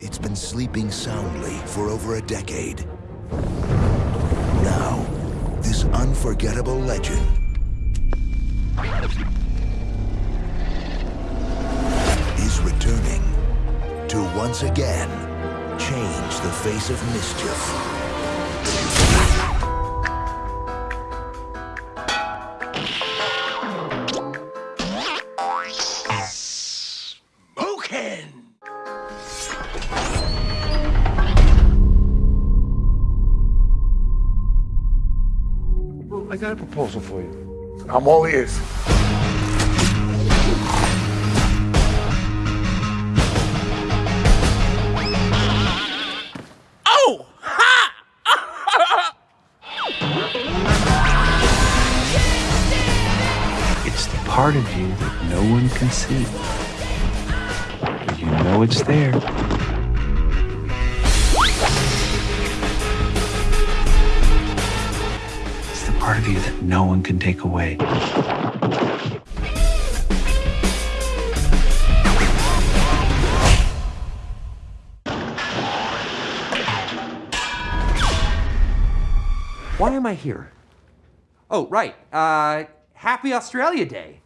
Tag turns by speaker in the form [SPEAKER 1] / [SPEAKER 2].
[SPEAKER 1] It's been sleeping soundly for over a decade. Now, this unforgettable legend is returning to once again change the face of mischief.
[SPEAKER 2] I got a proposal for you. I'm all ears.
[SPEAKER 3] Oh! Ha!
[SPEAKER 4] It's the part of you that no one can see. But you know it's there. Part of you that no one can take away.
[SPEAKER 3] Why am I here? Oh, right. Uh, happy Australia Day.